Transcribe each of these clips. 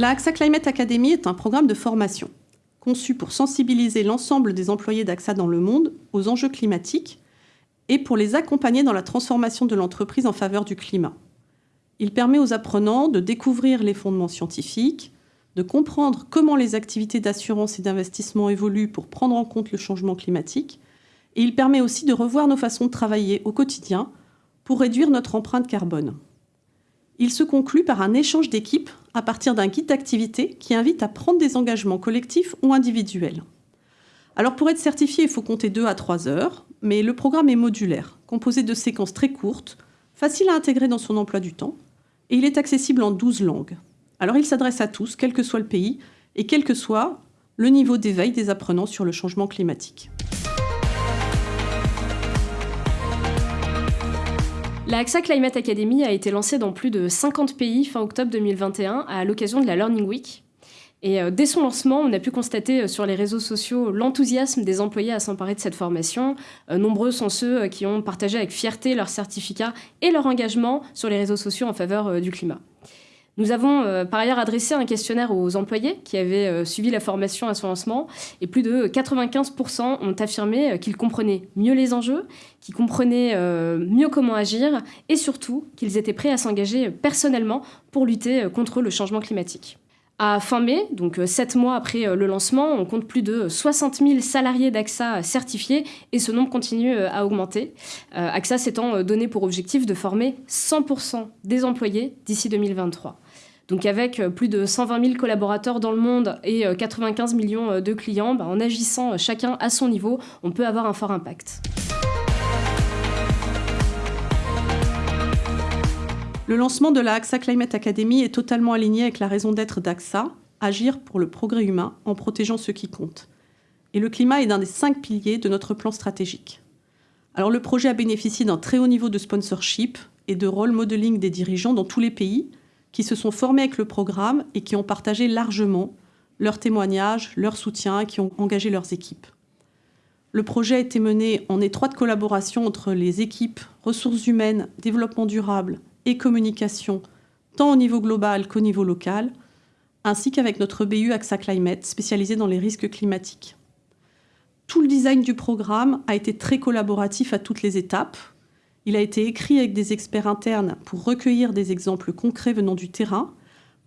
La AXA Climate Academy est un programme de formation conçu pour sensibiliser l'ensemble des employés d'AXA dans le monde aux enjeux climatiques et pour les accompagner dans la transformation de l'entreprise en faveur du climat. Il permet aux apprenants de découvrir les fondements scientifiques, de comprendre comment les activités d'assurance et d'investissement évoluent pour prendre en compte le changement climatique, et il permet aussi de revoir nos façons de travailler au quotidien pour réduire notre empreinte carbone. Il se conclut par un échange d'équipes à partir d'un guide d'activité qui invite à prendre des engagements collectifs ou individuels. Alors pour être certifié, il faut compter 2 à 3 heures, mais le programme est modulaire, composé de séquences très courtes, faciles à intégrer dans son emploi du temps, et il est accessible en 12 langues. Alors il s'adresse à tous, quel que soit le pays, et quel que soit le niveau d'éveil des apprenants sur le changement climatique. La AXA Climate Academy a été lancée dans plus de 50 pays fin octobre 2021 à l'occasion de la Learning Week. Et euh, dès son lancement, on a pu constater euh, sur les réseaux sociaux l'enthousiasme des employés à s'emparer de cette formation. Euh, nombreux sont ceux qui ont partagé avec fierté leur certificat et leur engagement sur les réseaux sociaux en faveur du climat. Nous avons euh, par ailleurs adressé un questionnaire aux employés qui avaient euh, suivi la formation à son lancement et plus de 95% ont affirmé euh, qu'ils comprenaient mieux les enjeux, qu'ils comprenaient mieux comment agir et surtout qu'ils étaient prêts à s'engager personnellement pour lutter contre le changement climatique. À fin mai, donc sept mois après le lancement, on compte plus de 60 000 salariés d'AXA certifiés et ce nombre continue à augmenter. AXA s'étant donné pour objectif de former 100% des employés d'ici 2023. Donc avec euh, plus de 120 000 collaborateurs dans le monde et 95 euh, millions euh, de clients, bah, en agissant chacun à son niveau, on peut avoir un fort impact. Le lancement de la AXA Climate Academy est totalement aligné avec la raison d'être d'AXA, agir pour le progrès humain en protégeant ceux qui comptent. Et le climat est l'un des cinq piliers de notre plan stratégique. Alors le projet a bénéficié d'un très haut niveau de sponsorship et de role modeling des dirigeants dans tous les pays, qui se sont formés avec le programme et qui ont partagé largement leurs témoignages, leur soutien, qui ont engagé leurs équipes. Le projet a été mené en étroite collaboration entre les équipes ressources humaines, développement durable et communication, tant au niveau global qu'au niveau local, ainsi qu'avec notre BU AXA Climate, spécialisé dans les risques climatiques. Tout le design du programme a été très collaboratif à toutes les étapes, il a été écrit avec des experts internes pour recueillir des exemples concrets venant du terrain,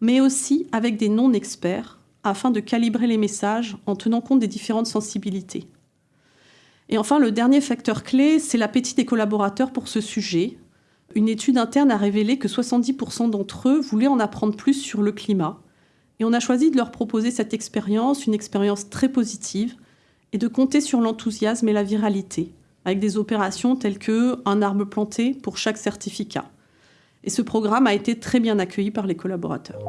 mais aussi avec des non-experts afin de calibrer les messages en tenant compte des différentes sensibilités. Et enfin, le dernier facteur clé, c'est l'appétit des collaborateurs pour ce sujet. Une étude interne a révélé que 70% d'entre eux voulaient en apprendre plus sur le climat. Et on a choisi de leur proposer cette expérience, une expérience très positive, et de compter sur l'enthousiasme et la viralité avec des opérations telles que un arbre planté pour chaque certificat. Et ce programme a été très bien accueilli par les collaborateurs.